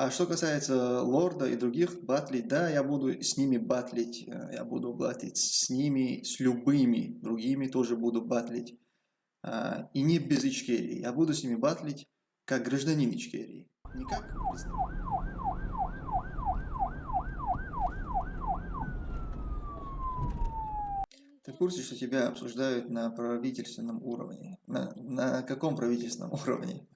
А что касается Лорда и других батлить, да, я буду с ними батлить, э, я буду батлить с ними, с любыми другими тоже буду батлить. А, и не без Ичкерии, я буду с ними батлить как гражданин Ичкерии, не как Ты в курсе, что тебя обсуждают на правительственном уровне? На, на каком правительственном уровне?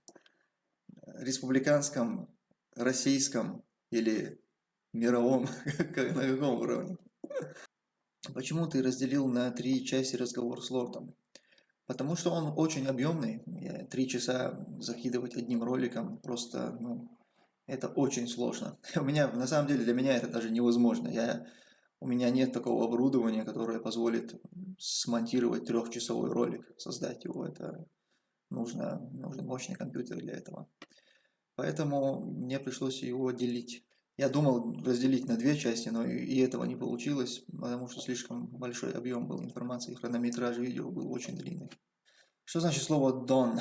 Республиканском, российском или мировом? на каком уровне? Почему ты разделил на три части разговор с лордом? Потому что он очень объемный. Три часа закидывать одним роликом просто, ну, это очень сложно. У меня, на самом деле, для меня это даже невозможно. Я, у меня нет такого оборудования, которое позволит смонтировать трехчасовой ролик, создать его. Это нужно, нужен мощный компьютер для этого. Поэтому мне пришлось его делить. Я думал разделить на две части, но и этого не получилось, потому что слишком большой объем был информации, хронометраж видео был очень длинный. Что значит слово «дон»?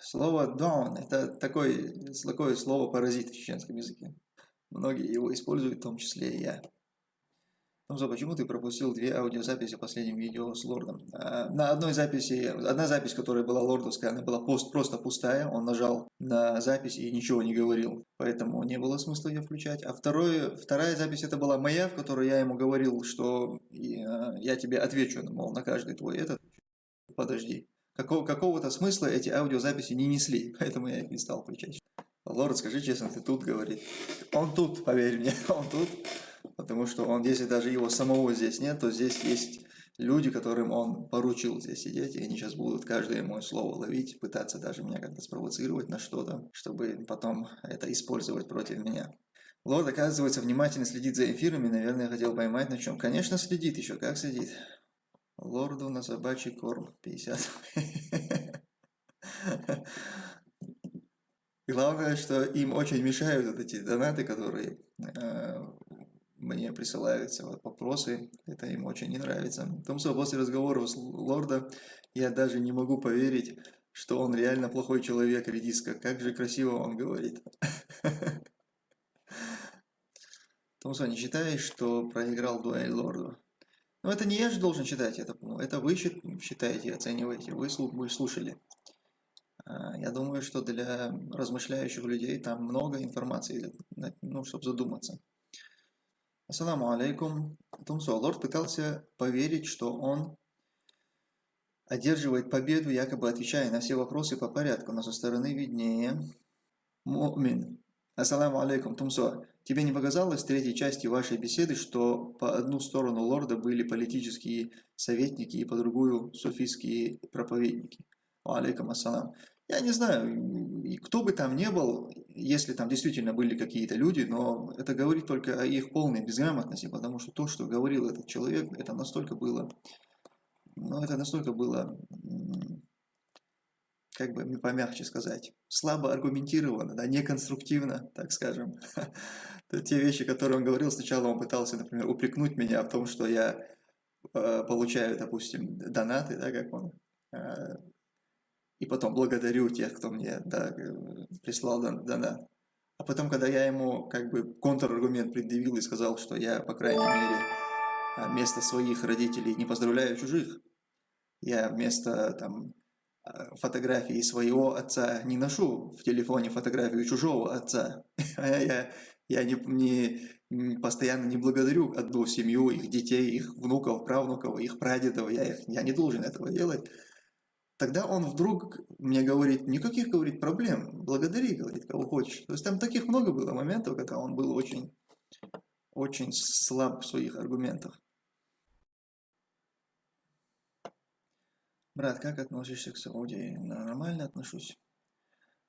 Слово «дон» – это такое, такое слово-паразит в чеченском языке. Многие его используют, в том числе и я. Томзо, почему ты пропустил две аудиозаписи последним видео с Лордом? А, на одной записи, одна запись, которая была лордовская, она была пост, просто пустая, он нажал на запись и ничего не говорил, поэтому не было смысла ее включать. А второе, вторая запись это была моя, в которой я ему говорил, что я тебе отвечу, мол, на каждый твой этот, подожди. Какого, какого-то смысла эти аудиозаписи не несли, поэтому я их не стал включать. Лорд, скажи честно, ты тут, говорит. Он тут, поверь мне, он тут. Потому что он, если даже его самого здесь нет, то здесь есть люди, которым он поручил здесь сидеть, и они сейчас будут каждое мое слово ловить, пытаться даже меня как-то спровоцировать на что-то, чтобы потом это использовать против меня. Лорд, оказывается, внимательно следит за эфирами, наверное, хотел поймать на чем. Конечно, следит еще, как следит. Лорду на собачий корм 50. Главное, что им очень мешают вот эти донаты, которые э, мне присылаются вот вопросы, это им очень не нравится. Томсо, после разговора с лорда я даже не могу поверить, что он реально плохой человек, редиска. Как же красиво он говорит. Томсо, не считаешь, что проиграл дуэль лорду? Ну, это не я же должен считать, это, ну, это вы считаете, оцениваете, вы слушали. А, я думаю, что для размышляющих людей там много информации, ну, чтобы задуматься. Ассаламу алейкум. Тумсо, лорд пытался поверить, что он одерживает победу, якобы отвечая на все вопросы по порядку, но со стороны виднее. Мумин. Ассаламу алейкум, Тумсо. Тебе не показалось в третьей части вашей беседы, что по одну сторону лорда были политические советники и по другую суфийские проповедники? Алейкум ассалам. Я не знаю, кто бы там ни был, если там действительно были какие-то люди, но это говорит только о их полной безграмотности, потому что то, что говорил этот человек, это настолько было, ну, это настолько было, как бы помягче сказать, слабо аргументировано, да, неконструктивно, так скажем. Те вещи, которые он говорил, сначала он пытался, например, упрекнуть меня в том, что я э, получаю, допустим, донаты, да, как он э, и потом благодарю тех, кто мне да, прислал донат. А потом, когда я ему как бы контраргумент предъявил и сказал, что я, по крайней мере, а, вместо своих родителей не поздравляю чужих, я вместо там, а, фотографии своего отца не ношу в телефоне фотографию чужого отца. я, я не, не, постоянно не благодарю одну семью, их детей, их внуков, правнуков, их прадедов. Я, их, я не должен этого делать. Тогда он вдруг мне говорит, никаких, говорит, проблем, благодари, говорит, кого хочешь. То есть там таких много было моментов, когда он был очень, очень слаб в своих аргументах. Брат, как относишься к Саудии? Нормально отношусь.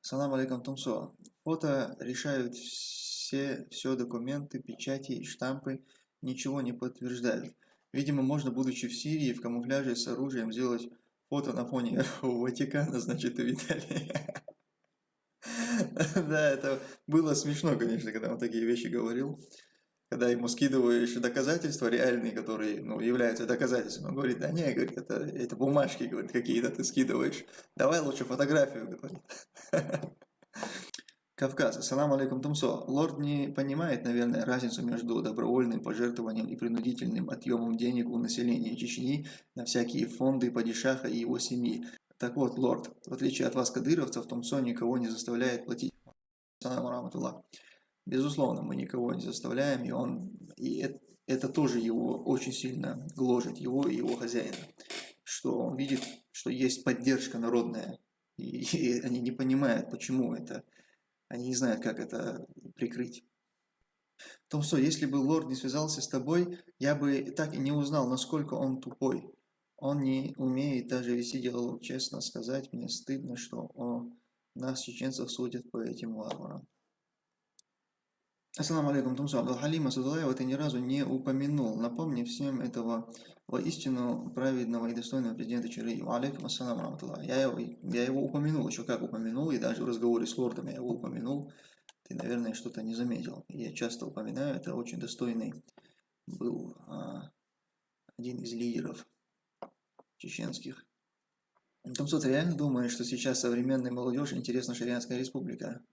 Салам алейкум, Тумсо. Фото решают все, все документы, печати и штампы, ничего не подтверждают. Видимо, можно, будучи в Сирии, в камуфляже с оружием, сделать Фото на фоне Ватикана, значит, у Виталия. Да, это было смешно, конечно, когда он такие вещи говорил. Когда ему скидываешь доказательства реальные, которые ну, являются доказательствами, он говорит, да не, говорит, это, это бумажки говорит, какие-то ты скидываешь. Давай лучше фотографию, говорит. Кавказ. Ассаламу алейкум, Тумсо. Лорд не понимает, наверное, разницу между добровольным пожертвованием и принудительным отъемом денег у населения Чечни на всякие фонды падишаха и его семьи. Так вот, лорд, в отличие от вас, кадыровцев, Тумсо никого не заставляет платить. Ассаламу раматуллах. Безусловно, мы никого не заставляем, и он и это, это тоже его очень сильно гложет, его и его хозяина, что он видит, что есть поддержка народная, и, и они не понимают, почему это они не знают, как это прикрыть. Томсо, если бы лорд не связался с тобой, я бы так и не узнал, насколько он тупой. Он не умеет даже вести диалог. Честно сказать, мне стыдно, что о нас, чеченцев, судят по этим варварам. Ассаламу алейкум, Тумсо. Абдалхалима Садулаева ты ни разу не упомянул. Напомни всем этого воистину праведного и достойного президента Чили. Алейкум ассаламу раматуллах. Я его, я его упомянул, еще как упомянул, и даже в разговоре с лордом я его упомянул. Ты, наверное, что-то не заметил. Я часто упоминаю, это очень достойный был а, один из лидеров чеченских. Тумсо, ты реально думаешь, что сейчас современной молодежи интересна Шариатская республика?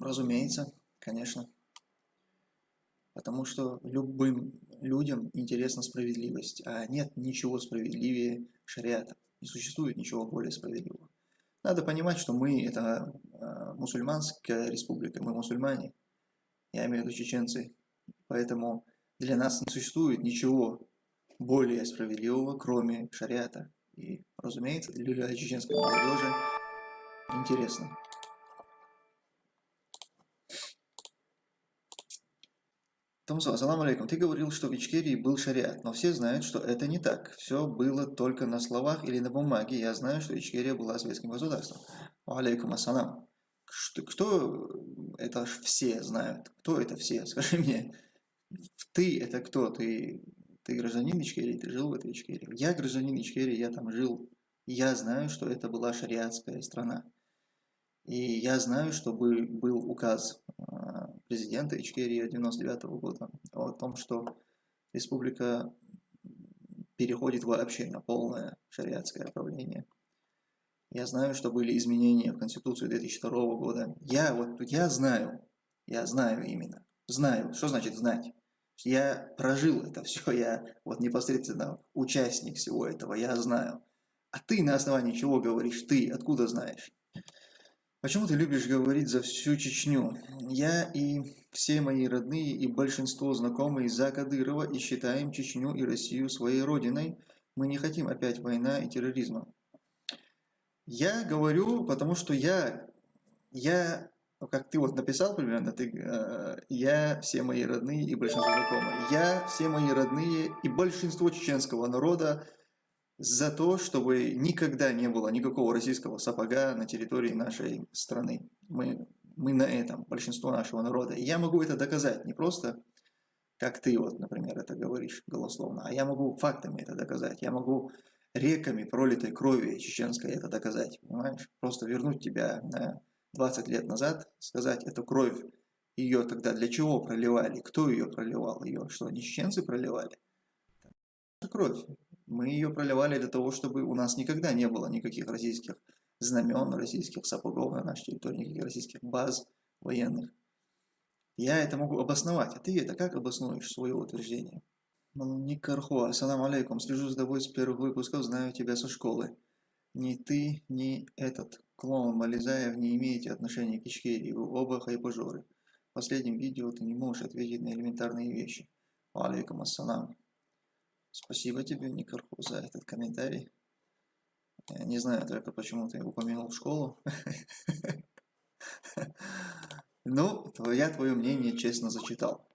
Разумеется конечно. Потому что любым людям интересна справедливость, а нет ничего справедливее шариата. Не существует ничего более справедливого. Надо понимать, что мы это э, мусульманская республика, мы мусульмане, я имею в виду чеченцы. Поэтому для нас не существует ничего более справедливого, кроме шариата. И, разумеется, для чеченской молодежи интересно. Томсо, ассаламу алейкум. Ты говорил, что в Ичкерии был шариат, но все знают, что это не так. Все было только на словах или на бумаге. Я знаю, что Ичкерия была советским государством. Алейкум ассалам. Что, кто это все знают? Кто это все? Скажи мне. Ты это кто? Ты, ты гражданин Ичкерии? Ты жил в этой Ичкерии? Я гражданин Ичкерии, я там жил. Я знаю, что это была шариатская страна. И я знаю, что был указ а, президента Ичкерии 99 года о том, что республика переходит вообще на полное шариатское правление. Я знаю, что были изменения в Конституцию 2002 года. Я вот я знаю, я знаю именно, знаю. Что значит знать? Я прожил это все, я вот непосредственно участник всего этого, я знаю. А ты на основании чего говоришь? Ты откуда знаешь? Почему ты любишь говорить за всю Чечню? Я и все мои родные и большинство знакомые за Кадырова и считаем Чечню и Россию своей родиной. Мы не хотим опять война и терроризма. Я говорю, потому что я, я, как ты вот написал примерно, ты, э, я, все мои родные и большинство знакомые. Я, все мои родные и большинство чеченского народа за то, чтобы никогда не было никакого российского сапога на территории нашей страны. Мы, мы на этом, большинство нашего народа. И я могу это доказать не просто, как ты вот, например, это говоришь голословно, а я могу фактами это доказать. Я могу реками пролитой крови чеченской это доказать, понимаешь? Просто вернуть тебя на 20 лет назад, сказать, эту кровь, ее тогда для чего проливали, кто ее проливал, ее что, не чеченцы проливали? Кровь, мы ее проливали для того, чтобы у нас никогда не было никаких российских знамен, российских сапогов на нашей территории, никаких российских баз военных. Я это могу обосновать, а ты это как обоснуешь, свое утверждение? Никархо, ассаламу алейкум, слежу за тобой с первых выпусков, знаю тебя со школы. Ни ты, ни этот клоун Мализаев не имеете отношения к Ичкерии, вы оба хайпажоры. В последнем видео ты не можешь ответить на элементарные вещи. Алейкум ассалам. Спасибо тебе, Никарху, за этот комментарий. Не знаю только, почему ты упомянул школу. Ну, я твое мнение честно зачитал.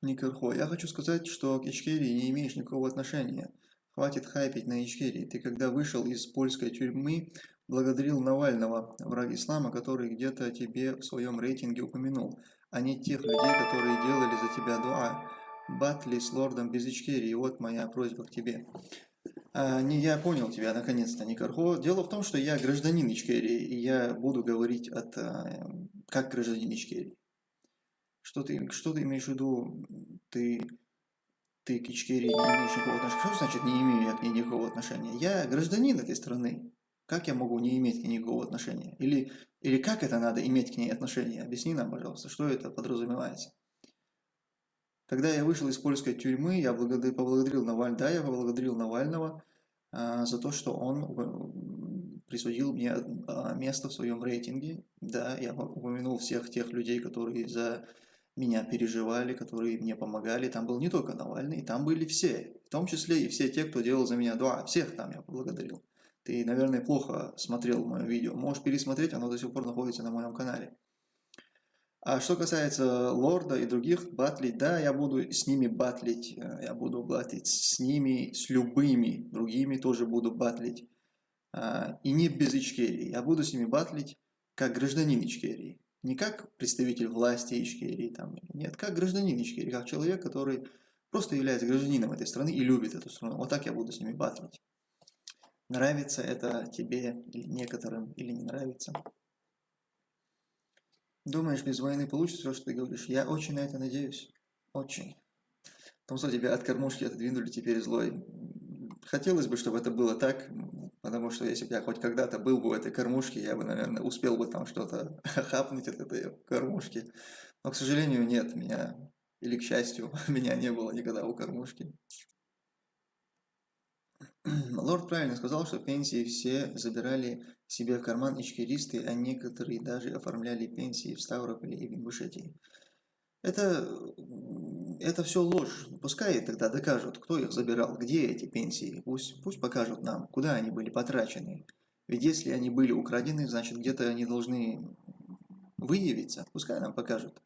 Никархо, я хочу сказать, что к Ичкерии не имеешь никакого отношения. Хватит хайпить на Ичкерии. Ты когда вышел из польской тюрьмы, благодарил Навального, враг ислама, который где-то тебе в своем рейтинге упомянул, а не тех людей, которые делали за тебя дуа. Батли с лордом без Ичкерии, вот моя просьба к тебе. А, не, я понял тебя, наконец-то, Никархо. Дело в том, что я гражданин Ичкерии, и я буду говорить от, а, как гражданин Ичкерии. Что ты, что ты имеешь в виду? Ты, ты к Ичкерии не имеешь никакого отношения? Что значит не имею я к ней никакого отношения? Я гражданин этой страны. Как я могу не иметь к ней никакого отношения? Или, или как это надо иметь к ней отношения? Объясни нам, пожалуйста, что это подразумевается. Когда я вышел из польской тюрьмы, я поблагодарил Навального, да, я поблагодарил Навального а, за то, что он присудил мне а, место в своем рейтинге. Да, я упомянул всех тех людей, которые за меня переживали, которые мне помогали. Там был не только Навальный, там были все, в том числе и все те, кто делал за меня дуа. Всех там я поблагодарил. Ты, наверное, плохо смотрел мое видео. Можешь пересмотреть, оно до сих пор находится на моем канале. А что касается Лорда и других батлить, да, я буду с ними батлить. Э, я буду батлить с ними, с любыми другими тоже буду батлить. А, и не без Ичкерии. Я буду с ними батлить как гражданин Ичкерии. Не как представитель власти Ичкерии, там, нет, как гражданин Ичкерии, как человек, который просто является гражданином этой страны и любит эту страну. Вот так я буду с ними батлить. Нравится это тебе или некоторым, или не нравится. Думаешь, без войны получится то, что ты говоришь? Я очень на это надеюсь. Очень. Потому что тебя от кормушки отодвинули теперь злой. Хотелось бы, чтобы это было так, потому что если бы я хоть когда-то был бы в этой кормушке, я бы, наверное, успел бы там что-то хапнуть от этой кормушки. Но, к сожалению, нет, меня, или к счастью, меня не было никогда у кормушки. Лорд правильно сказал, что пенсии все забирали себе в карман ичкеристы, а некоторые даже оформляли пенсии в Ставрополе и в Ингушетии. Это, это все ложь. Пускай тогда докажут, кто их забирал, где эти пенсии. Пусть, пусть покажут нам, куда они были потрачены. Ведь если они были украдены, значит где-то они должны выявиться. Пускай нам покажут.